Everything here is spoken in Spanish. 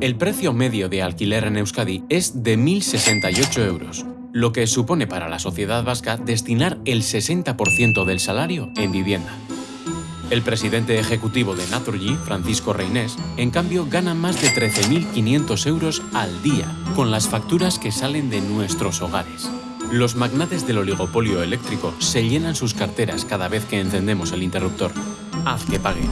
El precio medio de alquiler en Euskadi es de 1.068 euros, lo que supone para la sociedad vasca destinar el 60% del salario en vivienda. El presidente ejecutivo de Naturgy, Francisco Reinés, en cambio gana más de 13.500 euros al día con las facturas que salen de nuestros hogares. Los magnates del oligopolio eléctrico se llenan sus carteras cada vez que encendemos el interruptor. Haz que pague.